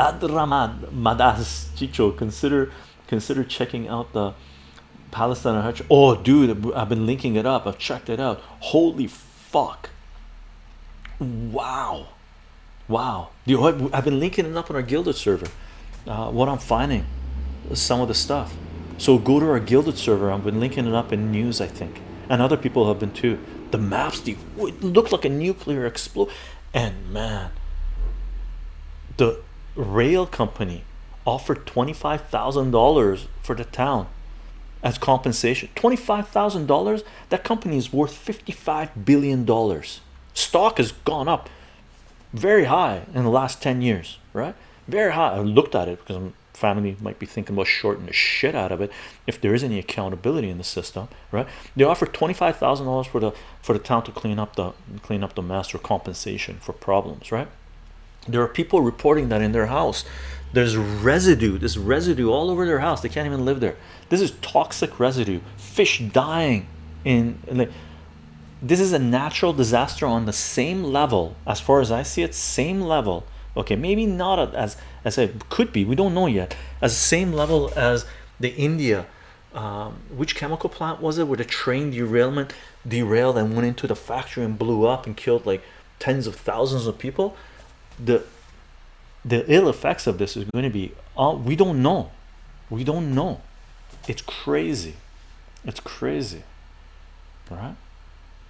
Adramad Madas Chicho consider consider checking out the Palestine. Oh, dude, I've been linking it up. I've checked it out. Holy fuck! Wow, wow. I've been linking it up on our Guilded server. Uh, what I'm finding, some of the stuff. So go to our Guilded server. I've been linking it up in news, I think, and other people have been too. The maps, the it looked like a nuclear explode, and man, the rail company offered $25,000 for the town as compensation. $25,000? That company is worth $55 billion. Stock has gone up very high in the last 10 years, right? Very high. I looked at it because family might be thinking about shorting the shit out of it if there is any accountability in the system, right? They offer $25,000 for the for the town to clean up the clean up the mess or compensation for problems, right? There are people reporting that in their house there's residue, this residue all over their house. They can't even live there. This is toxic residue, fish dying in, in like this is a natural disaster on the same level as far as I see it, same level. Okay, maybe not as as it could be, we don't know yet, as same level as the India. Um, which chemical plant was it where the train derailment derailed and went into the factory and blew up and killed like tens of thousands of people? The the ill effects of this is going to be uh, we don't know. We don't know. It's crazy. It's crazy. Right